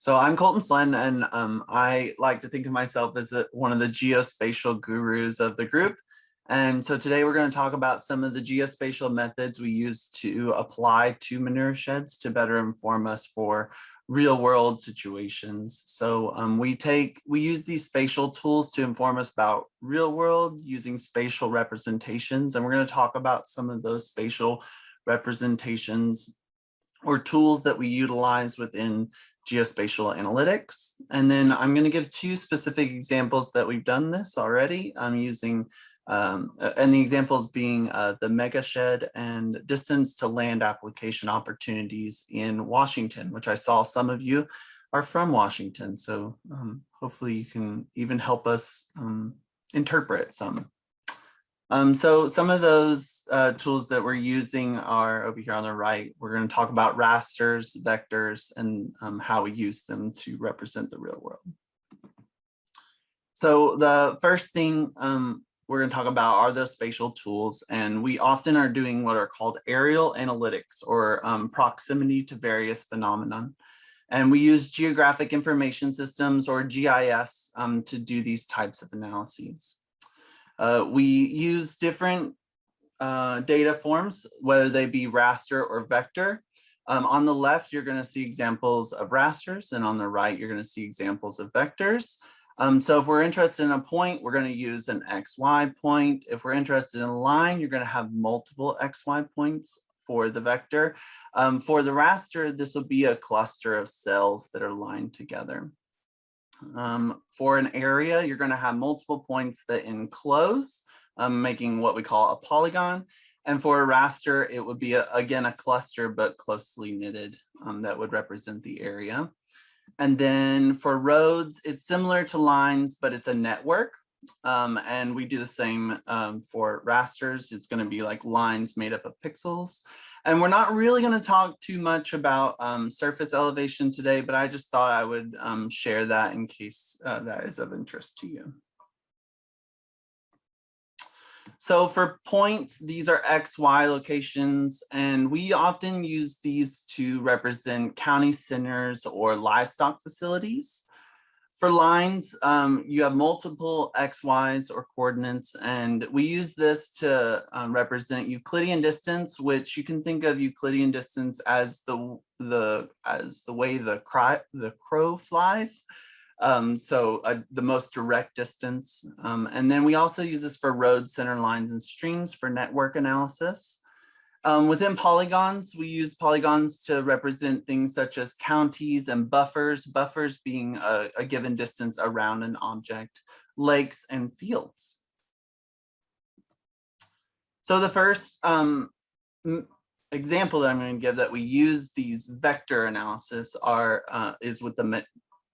So I'm Colton Flynn, and um, I like to think of myself as the, one of the geospatial gurus of the group. And so today we're going to talk about some of the geospatial methods we use to apply to manure sheds to better inform us for real world situations. So um, we take, we use these spatial tools to inform us about real world using spatial representations. And we're going to talk about some of those spatial representations or tools that we utilize within geospatial analytics. And then I'm going to give two specific examples that we've done this already. I'm using, um, and the examples being uh, the Megashed and distance to land application opportunities in Washington, which I saw some of you are from Washington. So um, hopefully you can even help us um, interpret some. Um, so some of those uh, tools that we're using are over here on the right. We're going to talk about rasters, vectors, and um, how we use them to represent the real world. So the first thing um, we're going to talk about are those spatial tools, and we often are doing what are called aerial analytics or um, proximity to various phenomenon. And we use geographic information systems or GIS um, to do these types of analyses. Uh, we use different uh, data forms, whether they be raster or vector. Um, on the left, you're going to see examples of rasters, and on the right, you're going to see examples of vectors. Um, so if we're interested in a point, we're going to use an XY point. If we're interested in a line, you're going to have multiple XY points for the vector. Um, for the raster, this will be a cluster of cells that are lined together. Um, for an area, you're going to have multiple points that enclose, um, making what we call a polygon. And for a raster, it would be, a, again, a cluster, but closely knitted um, that would represent the area. And then for roads, it's similar to lines, but it's a network. Um, and we do the same um, for rasters. It's going to be like lines made up of pixels. And we're not really going to talk too much about um, surface elevation today, but I just thought I would um, share that in case uh, that is of interest to you. So for points, these are X, Y locations, and we often use these to represent county centers or livestock facilities. For lines, um, you have multiple X, Ys or coordinates, and we use this to um, represent Euclidean distance, which you can think of Euclidean distance as the the as the way the cry, the crow flies. Um, so uh, the most direct distance. Um, and then we also use this for road center lines and streams for network analysis. Um, within polygons, we use polygons to represent things such as counties and buffers, buffers being a, a given distance around an object, lakes and fields. So the first um, example that I'm going to give that we use these vector analysis are uh, is with the,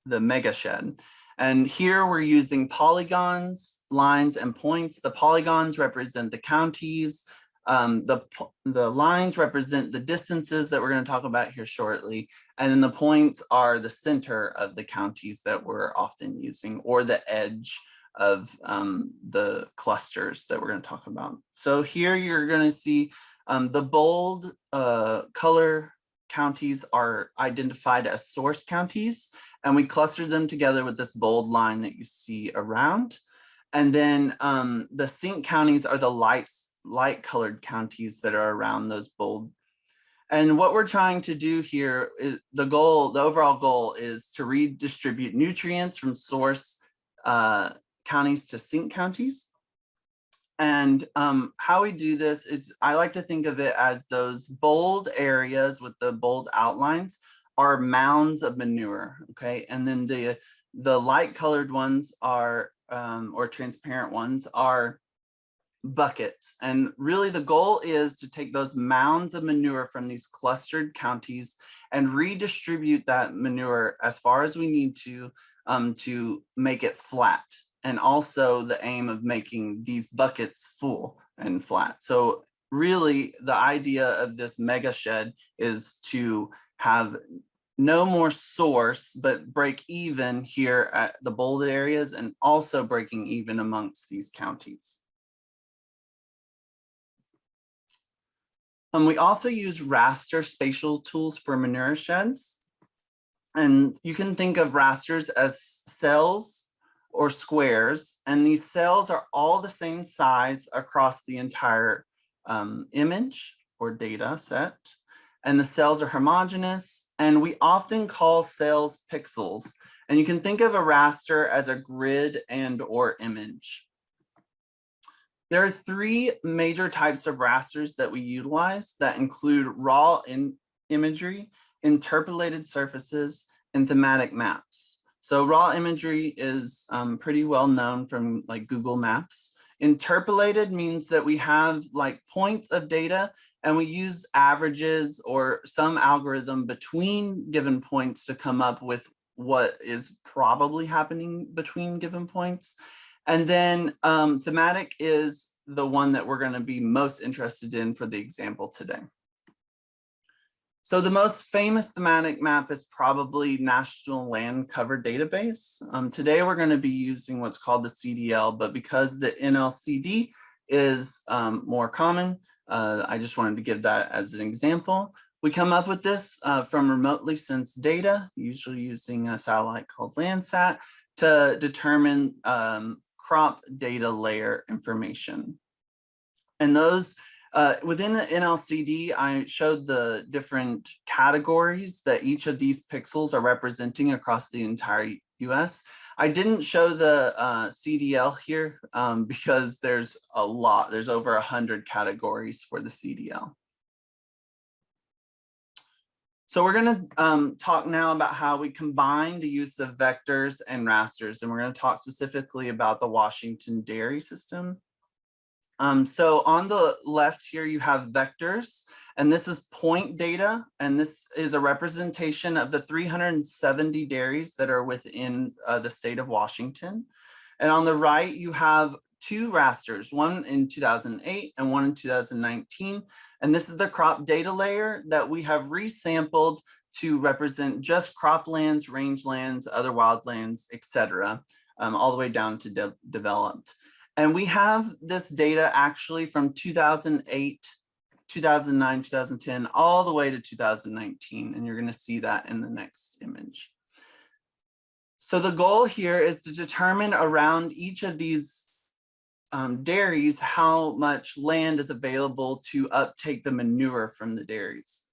the Megashed. And here we're using polygons, lines, and points. The polygons represent the counties, um, the, the lines represent the distances that we're going to talk about here shortly. And then the points are the center of the counties that we're often using or the edge of um, the clusters that we're going to talk about. So here you're going to see um, the bold uh, color counties are identified as source counties, and we clustered them together with this bold line that you see around. And then um, the sink counties are the light, light colored counties that are around those bold. And what we're trying to do here is the goal, the overall goal is to redistribute nutrients from source uh, counties to sink counties. And um, how we do this is I like to think of it as those bold areas with the bold outlines are mounds of manure, okay? And then the, the light colored ones are, um, or transparent ones are buckets. And really the goal is to take those mounds of manure from these clustered counties and redistribute that manure as far as we need to um, to make it flat. And also the aim of making these buckets full and flat. So really the idea of this mega shed is to have no more source, but break even here at the bold areas and also breaking even amongst these counties. Um, we also use raster spatial tools for manure sheds. And you can think of rasters as cells or squares, and these cells are all the same size across the entire um, image or data set. And the cells are homogeneous, and we often call cells pixels. And you can think of a raster as a grid and or image. There are three major types of rasters that we utilize that include raw in imagery, interpolated surfaces, and thematic maps. So raw imagery is um, pretty well known from like Google Maps. Interpolated means that we have like points of data and we use averages or some algorithm between given points to come up with what is probably happening between given points. And then um, thematic is the one that we're going to be most interested in for the example today. So the most famous thematic map is probably National Land Cover Database. Um, today we're going to be using what's called the CDL, but because the NLCD is um, more common, uh, I just wanted to give that as an example. We come up with this uh, from remotely sensed data, usually using a satellite called Landsat, to determine um, crop data layer information. And those uh, within the NLCD, I showed the different categories that each of these pixels are representing across the entire US. I didn't show the uh, CDL here um, because there's a lot, there's over a hundred categories for the CDL. So we're going to um, talk now about how we combine the use of vectors and rasters, and we're going to talk specifically about the Washington dairy system. Um, so on the left here, you have vectors, and this is point data, and this is a representation of the 370 dairies that are within uh, the state of Washington. And on the right, you have two rasters, one in 2008 and one in 2019. And this is the crop data layer that we have resampled to represent just croplands, rangelands, other wildlands, etc., um, all the way down to de developed. And we have this data actually from 2008, 2009, 2010, all the way to 2019. And you're going to see that in the next image. So the goal here is to determine around each of these um, dairies how much land is available to uptake the manure from the dairies.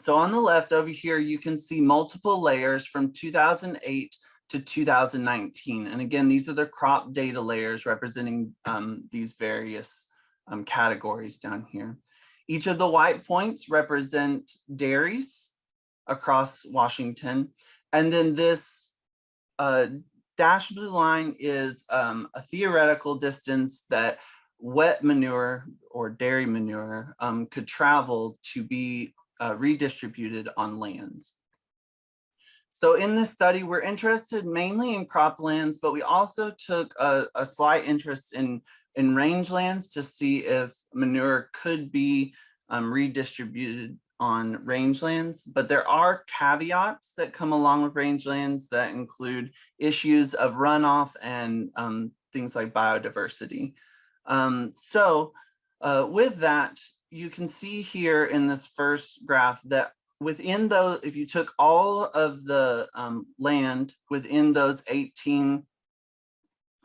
So on the left over here, you can see multiple layers from 2008 to 2019. And again, these are the crop data layers representing um, these various um, categories down here. Each of the white points represent dairies across Washington. And then this uh, dashed blue line is um, a theoretical distance that wet manure or dairy manure um, could travel to be uh, redistributed on lands. So in this study, we're interested mainly in croplands, but we also took a, a slight interest in, in rangelands to see if manure could be um, redistributed on rangelands, but there are caveats that come along with rangelands that include issues of runoff and um, things like biodiversity. Um, so uh, with that, you can see here in this first graph that within those, if you took all of the um, land within those 18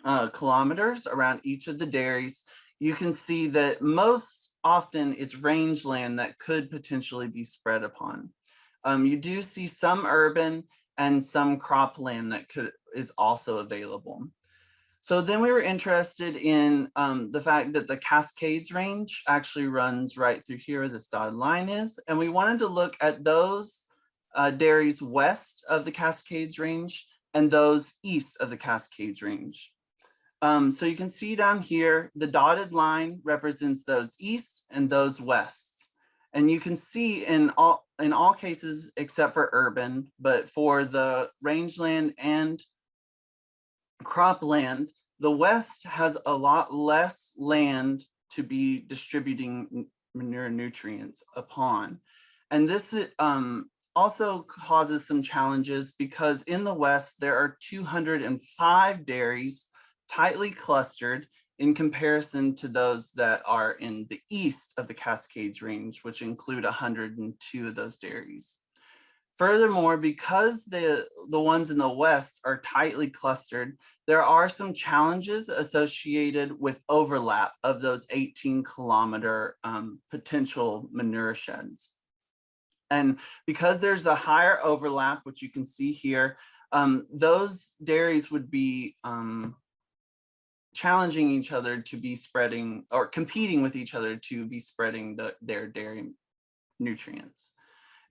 uh, kilometers around each of the dairies, you can see that most often it's rangeland that could potentially be spread upon. Um, you do see some urban and some cropland that could is also available. So then we were interested in um, the fact that the Cascades range actually runs right through here, this dotted line is, and we wanted to look at those uh, dairies west of the Cascades range and those east of the Cascades range. Um, so you can see down here, the dotted line represents those east and those wests. And you can see in all, in all cases, except for urban, but for the rangeland and cropland, the West has a lot less land to be distributing manure nutrients upon. And this um, also causes some challenges because in the West, there are 205 dairies tightly clustered in comparison to those that are in the east of the Cascades range, which include 102 of those dairies. Furthermore, because the, the ones in the west are tightly clustered, there are some challenges associated with overlap of those 18 kilometer um, potential manure sheds. And because there's a higher overlap, which you can see here, um, those dairies would be um, challenging each other to be spreading or competing with each other to be spreading the, their dairy nutrients.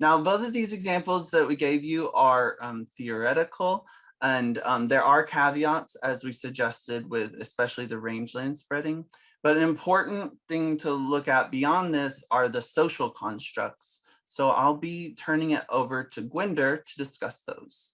Now, both of these examples that we gave you are um, theoretical and um, there are caveats as we suggested with especially the rangeland spreading. But an important thing to look at beyond this are the social constructs. So I'll be turning it over to Gwinder to discuss those.